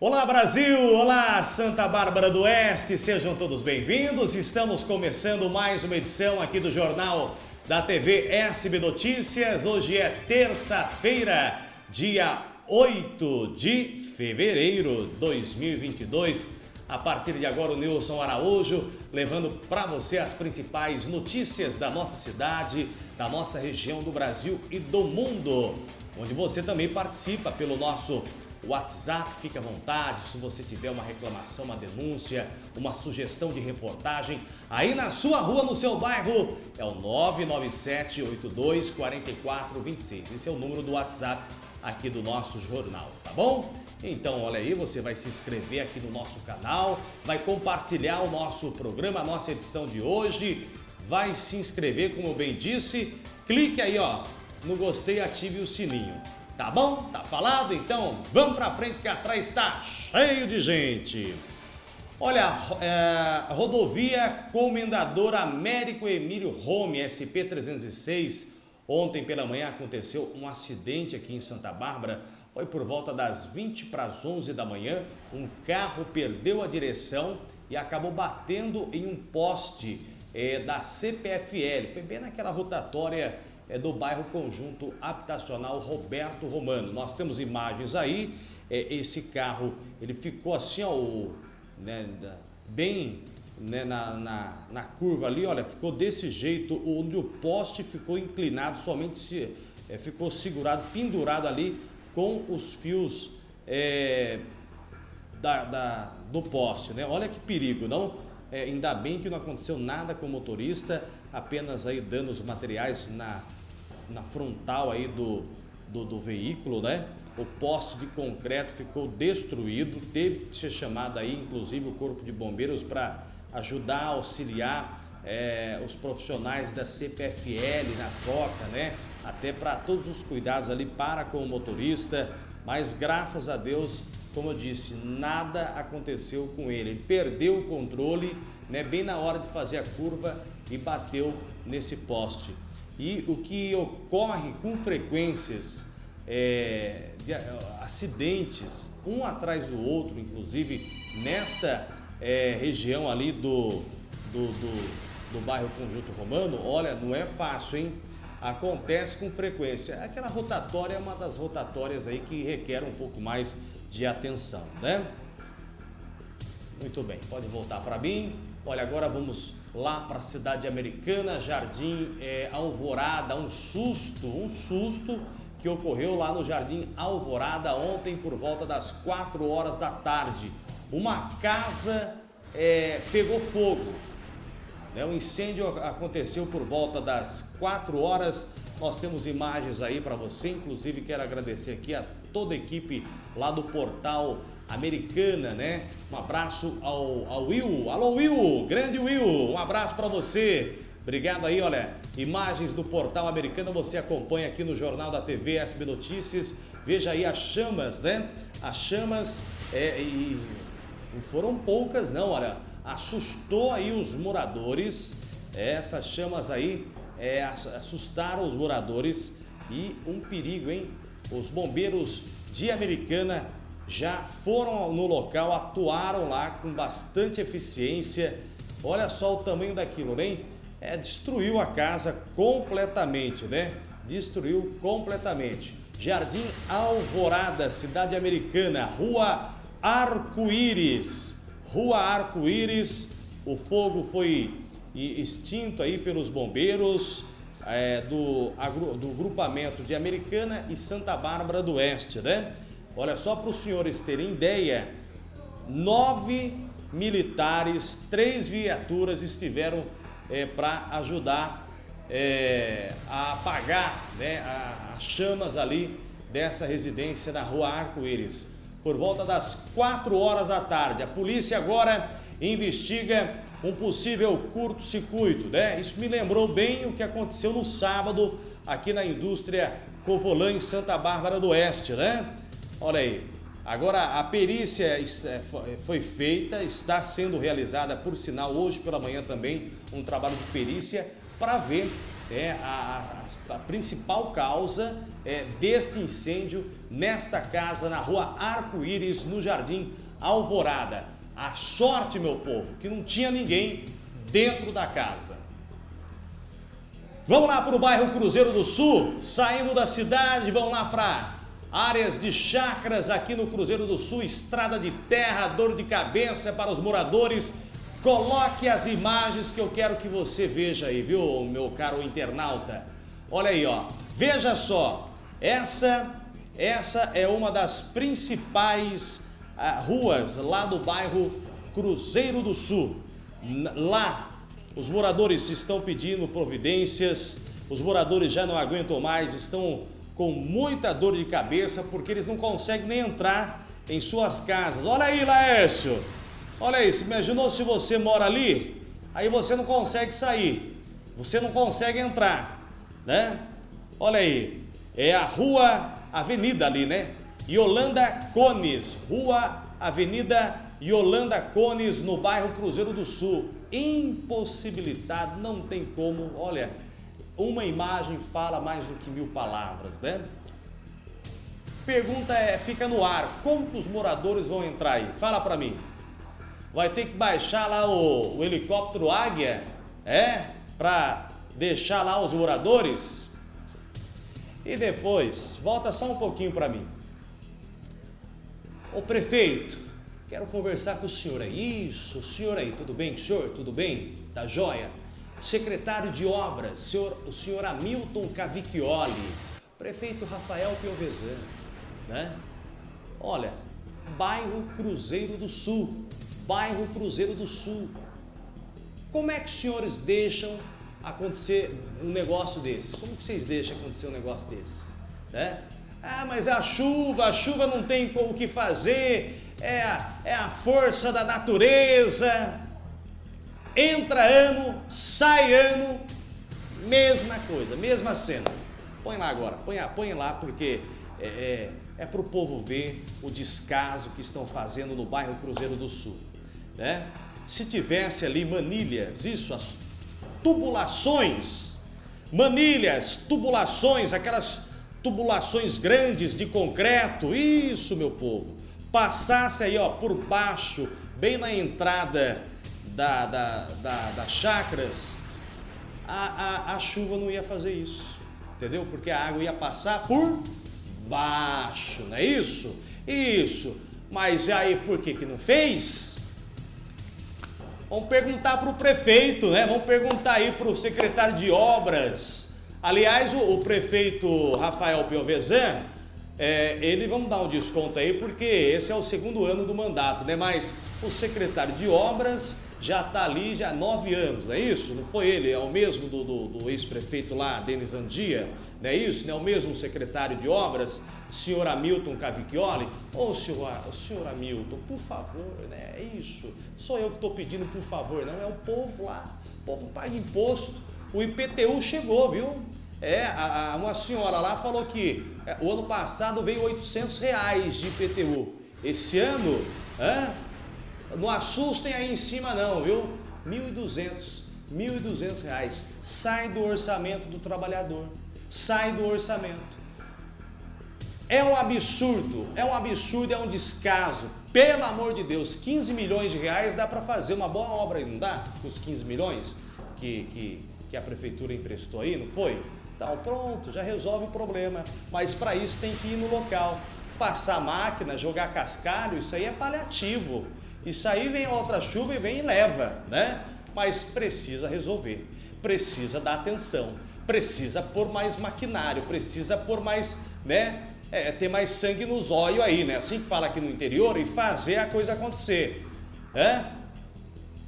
Olá Brasil, olá Santa Bárbara do Oeste, sejam todos bem-vindos. Estamos começando mais uma edição aqui do Jornal da TV SB Notícias. Hoje é terça-feira, dia 8 de fevereiro de 2022. A partir de agora, o Nilson Araújo levando para você as principais notícias da nossa cidade, da nossa região, do Brasil e do mundo. Onde você também participa pelo nosso WhatsApp, fique à vontade, se você tiver uma reclamação, uma denúncia, uma sugestão de reportagem, aí na sua rua, no seu bairro, é o 997-82-4426. Esse é o número do WhatsApp aqui do nosso jornal, tá bom? Então, olha aí, você vai se inscrever aqui no nosso canal, vai compartilhar o nosso programa, a nossa edição de hoje, vai se inscrever, como eu bem disse, clique aí, ó, no gostei ative o sininho. Tá bom? Tá falado? Então vamos pra frente que atrás está cheio de gente. Olha, é, rodovia Comendador Américo Emílio Rome, SP-306. Ontem pela manhã aconteceu um acidente aqui em Santa Bárbara. Foi por volta das 20 para as 11 da manhã. Um carro perdeu a direção e acabou batendo em um poste é, da CPFL. Foi bem naquela rotatória é, do bairro Conjunto Habitacional Roberto Romano. Nós temos imagens aí, é, esse carro ele ficou assim, ó, né, bem né, na, na, na, curva ali, olha, ficou desse jeito, onde o poste ficou inclinado, somente se, é, ficou segurado, pendurado ali com os fios é, da, da, do poste, né? Olha que perigo, não? É, ainda bem que não aconteceu nada com o motorista, apenas aí danos materiais na na frontal aí do, do, do veículo, né? O poste de concreto ficou destruído, teve que ser chamado aí, inclusive, o corpo de bombeiros para ajudar, auxiliar é, os profissionais da CPFL na troca, né? Até para todos os cuidados ali para com o motorista, mas graças a Deus, como eu disse, nada aconteceu com ele. Ele perdeu o controle, né? Bem na hora de fazer a curva e bateu nesse poste. E o que ocorre com frequências é, de acidentes, um atrás do outro, inclusive nesta é, região ali do, do, do, do bairro Conjunto Romano, olha, não é fácil, hein? Acontece com frequência. Aquela rotatória é uma das rotatórias aí que requer um pouco mais de atenção, né? Muito bem, pode voltar para mim. Olha, agora vamos lá para a cidade americana, Jardim é, Alvorada, um susto, um susto que ocorreu lá no Jardim Alvorada ontem por volta das 4 horas da tarde. Uma casa é, pegou fogo, né? o incêndio aconteceu por volta das 4 horas, nós temos imagens aí para você, inclusive quero agradecer aqui a toda a equipe lá do portal Americana, né? Um abraço ao, ao Will. Alô, Will! Grande Will! Um abraço para você. Obrigado aí, olha, imagens do portal Americana você acompanha aqui no Jornal da TV SB Notícias. Veja aí as chamas, né? As chamas, é, e não foram poucas não, olha, assustou aí os moradores. É, essas chamas aí é, assustaram os moradores e um perigo, hein? Os bombeiros de Americana já foram no local, atuaram lá com bastante eficiência. Olha só o tamanho daquilo, né? É, destruiu a casa completamente, né? Destruiu completamente. Jardim Alvorada, cidade americana, Rua Arco-Íris. Rua Arco-Íris, o fogo foi extinto aí pelos bombeiros é, do, do grupamento de Americana e Santa Bárbara do Oeste, né? Olha só para os senhores terem ideia, nove militares, três viaturas estiveram é, para ajudar é, a apagar né, as chamas ali dessa residência na rua Arco-Íris. Por volta das 4 horas da tarde, a polícia agora investiga um possível curto-circuito. Né? Isso me lembrou bem o que aconteceu no sábado aqui na indústria Covolã em Santa Bárbara do Oeste. Né? Olha aí, agora a perícia é, foi feita, está sendo realizada, por sinal, hoje pela manhã também, um trabalho de perícia para ver é, a, a, a, principal causa é, deste incêndio nesta casa na rua Arco-Íris, no Jardim Alvorada. A sorte, meu povo, que não tinha ninguém dentro da casa. Vamos lá para o bairro Cruzeiro do Sul, saindo da cidade, vamos lá para áreas de chacras aqui no Cruzeiro do Sul, estrada de terra, dor de cabeça para os moradores. Coloque as imagens que eu quero que você veja aí, viu, meu caro internauta? Olha aí, ó. Veja só, essa, essa é uma das principais ah, ruas lá do bairro Cruzeiro do Sul. Lá, os moradores estão pedindo providências, os moradores já não aguentam mais, estão com muita dor de cabeça porque eles não conseguem nem entrar em suas casas. Olha aí, Laércio! Olha aí, imaginou se você mora ali, aí você não consegue sair, você não consegue entrar, né? Olha aí, é a rua, avenida ali, né? Yolanda Cones, rua, avenida Yolanda Cones, no bairro Cruzeiro do Sul. Impossibilitado, não tem como, olha, uma imagem fala mais do que mil palavras, né? Pergunta é, fica no ar, como que os moradores vão entrar aí? Fala para mim. Vai ter que baixar lá o, o helicóptero Águia, é? Para deixar lá os moradores? E depois, volta só um pouquinho para mim. O prefeito, quero conversar com o senhor aí. Isso, o senhor aí, tudo bem, senhor? Tudo bem? Tá joia? Secretário de obras, senhor, o senhor Hamilton Cavicchioli, prefeito Rafael Piovesan, né? Olha, bairro Cruzeiro do Sul, bairro Cruzeiro do Sul. Como é que os senhores deixam acontecer um negócio desse? Como que vocês deixam acontecer um negócio desse? Né? Ah, mas a chuva, a chuva não tem o que fazer, é é a força da natureza, Entra ano, sai ano, mesma coisa, mesmas cenas. Põe lá agora, põe, põe lá porque é, é, é para o povo ver o descaso que estão fazendo no bairro Cruzeiro do Sul. Né? Se tivesse ali manilhas, isso, as tubulações, manilhas, tubulações, aquelas tubulações grandes de concreto, isso meu povo, passasse aí ó, por baixo, bem na entrada da, da, da, das chacras, a, a, a chuva não ia fazer isso, entendeu? Porque a água ia passar por baixo, não é isso? Isso. Mas aí por que que não fez? Vamos perguntar para o prefeito, né? Vamos perguntar aí para o secretário de obras. Aliás, o, o prefeito Rafael Piovesan, é, ele vamos dar um desconto aí, porque esse é o segundo ano do mandato, né? Mas o secretário de obras já está ali já há nove anos, não é isso? Não foi ele, é o mesmo do, do, do ex-prefeito lá, Denis Andia, não é isso? Não é o mesmo secretário de obras, senhor Hamilton Cavicchioli? Ô, oh, senhor, senhor Hamilton, por favor, né? É isso. Sou eu que estou pedindo por favor, não, é o povo lá. O povo paga imposto. O IPTU chegou, viu? É, a, a, uma senhora lá falou que é, o ano passado veio 800 reais de IPTU. Esse ano, hã? Não assustem aí em cima não, viu? 1.200, 1.200 reais. Sai do orçamento do trabalhador. Sai do orçamento. É um absurdo, é um absurdo, é um descaso. Pelo amor de Deus, 15 milhões de reais dá para fazer uma boa obra não dá? Com os 15 milhões que, que, que a prefeitura emprestou aí, não foi? Então pronto, já resolve o problema. Mas para isso tem que ir no local. Passar máquina, jogar cascalho, isso aí é paliativo. Isso aí vem outra chuva e vem e leva, né? Mas precisa resolver, precisa dar atenção, precisa pôr mais maquinário, precisa pôr mais, né? É, ter mais sangue nos olhos aí, né? Assim que fala aqui no interior e fazer a coisa acontecer, né?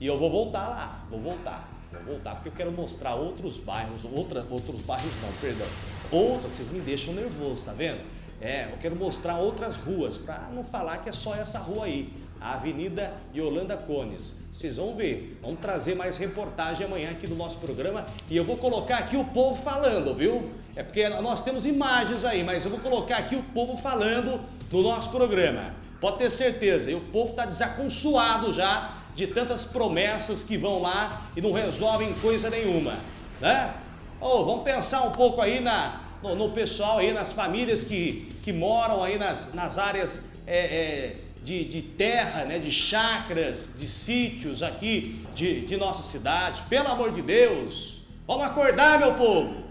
E eu vou voltar lá, vou voltar, vou voltar porque eu quero mostrar outros bairros, outra, outros bairros não, perdão, outros, vocês me deixam nervoso, tá vendo? É, eu quero mostrar outras ruas, para não falar que é só essa rua aí a Avenida Yolanda Cones. Vocês vão ver, vamos trazer mais reportagem amanhã aqui no nosso programa e eu vou colocar aqui o povo falando, viu? É porque nós temos imagens aí, mas eu vou colocar aqui o povo falando no nosso programa. Pode ter certeza, e o povo está desaconsoado já de tantas promessas que vão lá e não resolvem coisa nenhuma, né? Oh, vamos pensar um pouco aí na, no, no pessoal aí, nas famílias que que moram aí nas, nas áreas é, é, de, de, terra, né, de chacras, de sítios aqui de, de nossa cidade. Pelo amor de Deus, vamos acordar, meu povo.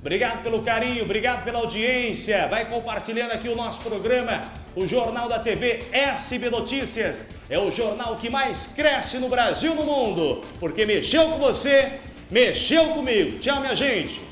Obrigado pelo carinho, obrigado pela audiência. Vai compartilhando aqui o nosso programa, o Jornal da TV SB Notícias. É o jornal que mais cresce no Brasil e no mundo, porque mexeu com você, mexeu comigo. Tchau, minha gente.